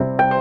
you